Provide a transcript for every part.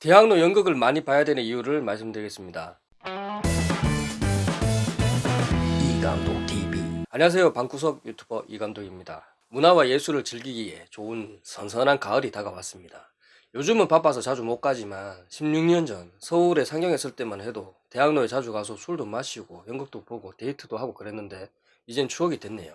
대학로 연극을 많이 봐야 되는 이유를 말씀드리겠습니다. 이감독 TV 안녕하세요. 방구석 유튜버 이감독입니다. 문화와 예술을 즐기기에 좋은 선선한 가을이 다가왔습니다. 요즘은 바빠서 자주 못 가지만 16년 전 서울에 상영했을 때만 해도 대학로에 자주 가서 술도 마시고 연극도 보고 데이트도 하고 그랬는데 이젠 추억이 됐네요.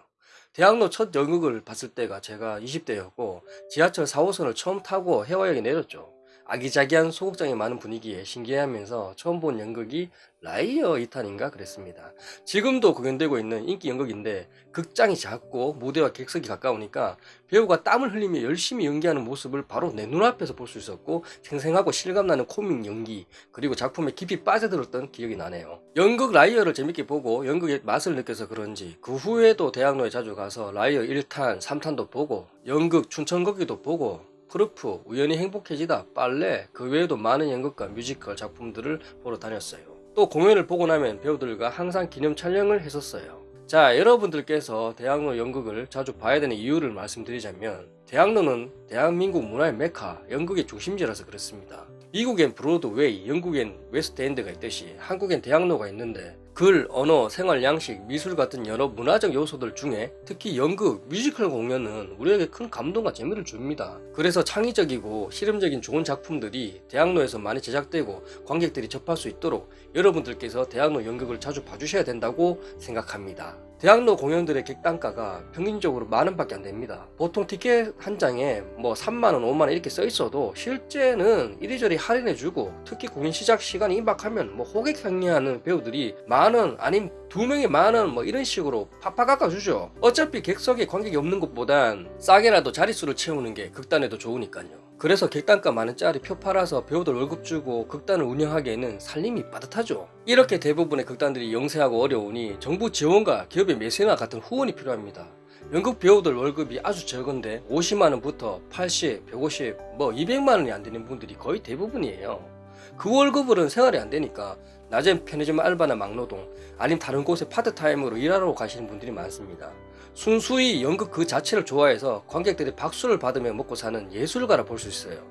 대학로 첫 연극을 봤을 때가 제가 20대였고 지하철 4호선을 처음 타고 혜화역에 내렸죠. 아기자기한 소극장이 많은 분위기에 신기해하면서 처음 본 연극이 라이어 2탄인가 그랬습니다. 지금도 공연되고 있는 인기 연극인데 극장이 작고 무대와 객석이 가까우니까 배우가 땀을 흘리며 열심히 연기하는 모습을 바로 내 눈앞에서 볼 수 있었고 생생하고 실감나는 코믹 연기 그리고 작품에 깊이 빠져들었던 기억이 나네요. 연극 라이어를 재밌게 보고 연극의 맛을 느껴서 그런지 그 후에도 대학로에 자주 가서 라이어 1탄, 3탄도 보고 연극 춘천거기도 보고 프루프, 우연히 행복해지다, 빨래, 그 외에도 많은 연극과 뮤지컬 작품들을 보러 다녔어요. 또 공연을 보고 나면 배우들과 항상 기념 촬영을 했었어요. 자 여러분들께서 대학로 연극을 자주 봐야 되는 이유를 말씀드리자면 대학로는 대한민국 문화의 메카, 연극의 중심지라서 그렇습니다. 미국엔 브로드웨이, 영국엔 웨스트엔드가 있듯이 한국엔 대학로가 있는데 글, 언어, 생활 양식, 미술 같은 여러 문화적 요소들 중에 특히 연극, 뮤지컬 공연은 우리에게 큰 감동과 재미를 줍니다. 그래서 창의적이고 실험적인 좋은 작품들이 대학로에서 많이 제작되고 관객들이 접할 수 있도록 여러분들께서 대학로 연극을 자주 봐주셔야 된다고 생각합니다. 대학로 공연들의 객단가가 평균적으로 만원밖에 안됩니다. 보통 티켓 한 장에 뭐 3만원, 5만원 이렇게 써 있어도 실제는 이리저리 할인해주고 특히 공연 시작 시간이 임박하면 뭐 호객 행리하는 배우들이 만원 아님 두 명이 만원 뭐 이런 식으로 팍팍 깎아주죠. 어차피 객석에 관객이 없는 것보단 싸게라도 자릿수를 채우는 게 극단에도 좋으니까요. 그래서 객단가 많은 짤이 표 팔아서 배우들 월급 주고 극단을 운영하기에는 살림이 빠듯하죠. 이렇게 대부분의 극단들이 영세하고 어려우니 정부 지원과 기업의 매세나 같은 후원이 필요합니다. 연극 배우들 월급이 아주 적은데 50만원부터 80, 150, 뭐 200만원이 안 되는 분들이 거의 대부분이에요. 그 월급으로는 생활이 안 되니까 낮엔 편의점 알바나 막노동 아니면 다른 곳에 파트타임으로 일하러 가시는 분들이 많습니다. 순수히 연극 그 자체를 좋아해서 관객들이 박수를 받으며 먹고 사는 예술가라 볼 수 있어요.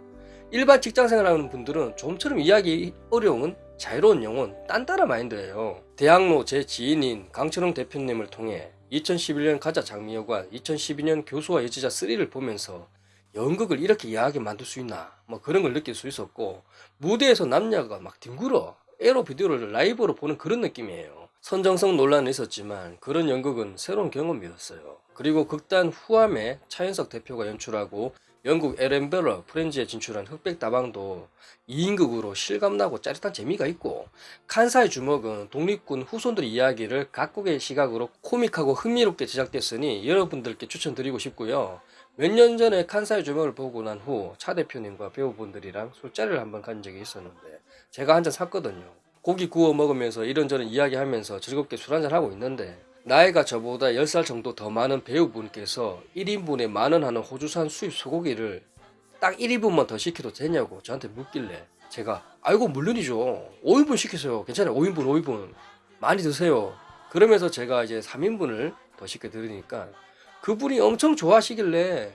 일반 직장생활 하는 분들은 좀처럼 이야기 어려운 자유로운 영혼 딴따라 마인드예요. 대학로 제 지인인 강철웅 대표님을 통해 2011년 가자 장미여관 2012년 교수와 여지자 3를 보면서 연극을 이렇게 야하게 만들 수 있나 뭐 그런 걸 느낄 수 있었고 무대에서 남녀가 막 뒹굴어 에로 비디오를 라이브로 보는 그런 느낌이에요. 선정성 논란은 있었지만 그런 연극은 새로운 경험이었어요. 그리고 극단 후암에 차현석 대표가 연출하고 영국 에렌베러 프렌즈에 진출한 흑백 다방도 2인극으로 실감나고 짜릿한 재미가 있고 칸사의 주먹은 독립군 후손들의 이야기를 각국의 시각으로 코믹하고 흥미롭게 제작됐으니 여러분들께 추천드리고 싶고요. 몇 년 전에 칸사의 주먹을 보고 난 후 차 대표님과 배우분들이랑 술자리를 한번 간 적이 있었는데 제가 한 잔 샀거든요. 고기 구워 먹으면서 이런저런 이야기하면서 즐겁게 술 한잔 하고 있는데 나이가 저보다 10살 정도 더 많은 배우분께서 1인분에 만원 하는 호주산 수입 소고기를 딱 1인분만 더 시켜도 되냐고 저한테 묻길래 제가 아이고 물론이죠. 5인분 시키세요. 괜찮아요. 5인분 5인분. 많이 드세요. 그러면서 제가 이제 3인분을 더 시켜 드리니까 그분이 엄청 좋아하시길래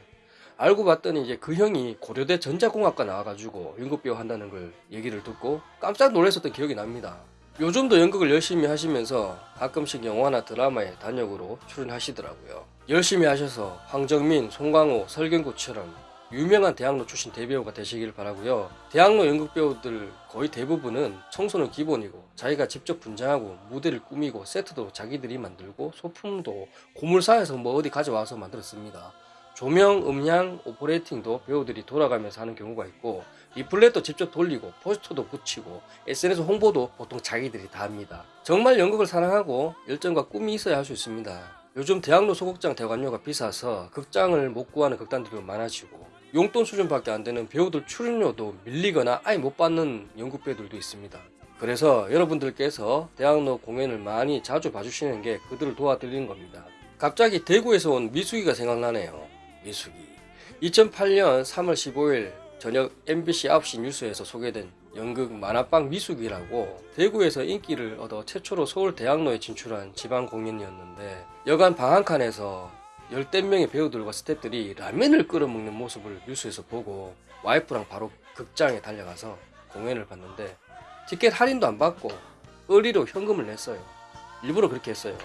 알고 봤더니 이제 그 형이 고려대 전자공학과 나와가지고 연극배우 한다는 걸 얘기를 듣고 깜짝 놀랐었던 기억이 납니다. 요즘도 연극을 열심히 하시면서 가끔씩 영화나 드라마에 단역으로 출연하시더라고요. 열심히 하셔서 황정민, 송강호, 설경구처럼 유명한 대학로 출신 대배우가 되시길 바라고요. 대학로 연극배우들 거의 대부분은 청소는 기본이고 자기가 직접 분장하고 무대를 꾸미고 세트도 자기들이 만들고 소품도 고물사에서 뭐 어디 가져와서 만들었습니다. 조명, 음향, 오퍼레이팅도 배우들이 돌아가면서 하는 경우가 있고 리플렛도 직접 돌리고 포스터도 붙이고 SNS 홍보도 보통 자기들이 다 합니다. 정말 연극을 사랑하고 열정과 꿈이 있어야 할 수 있습니다. 요즘 대학로 소극장 대관료가 비싸서 극장을 못 구하는 극단들이 많아지고 용돈 수준밖에 안 되는 배우들 출연료도 밀리거나 아예 못 받는 연극 배우들도 있습니다. 그래서 여러분들께서 대학로 공연을 많이 자주 봐주시는 게 그들을 도와드리는 겁니다. 갑자기 대구에서 온 미숙이가 생각나네요. 미숙이 2008년 3월 15일 저녁 MBC 9시 뉴스에서 소개된 연극 만화방 미숙이라고 대구에서 인기를 얻어 최초로 서울 대학로에 진출한 지방 공연이었는데 여간 방한칸에서 열댓 명의 배우들과 스태프들이 라면을 끓여 먹는 모습을 뉴스에서 보고 와이프랑 바로 극장에 달려가서 공연을 봤는데 티켓 할인도 안 받고 의리로 현금을 냈어요. 일부러 그렇게 했어요.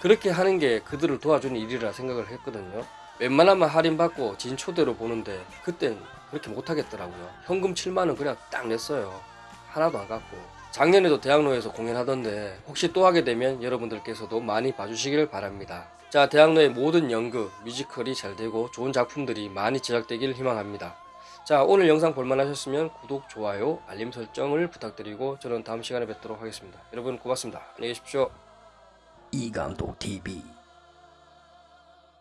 그렇게 하는 게 그들을 도와주는 일이라 생각을 했거든요. 웬만하면 할인받고 진 초대로 보는데 그땐 그렇게 못하겠더라고요. 현금 7만원 그냥 딱 냈어요. 하나도 안 갖고. 작년에도 대학로에서 공연하던데 혹시 또 하게 되면 여러분들께서도 많이 봐주시길 바랍니다. 자, 대학로의 모든 연극, 뮤지컬이 잘 되고 좋은 작품들이 많이 제작되길 희망합니다. 자, 오늘 영상 볼만 하셨으면 구독, 좋아요, 알림 설정을 부탁드리고 저는 다음 시간에 뵙도록 하겠습니다. 여러분 고맙습니다. 안녕히 계십시오. 이감독 TV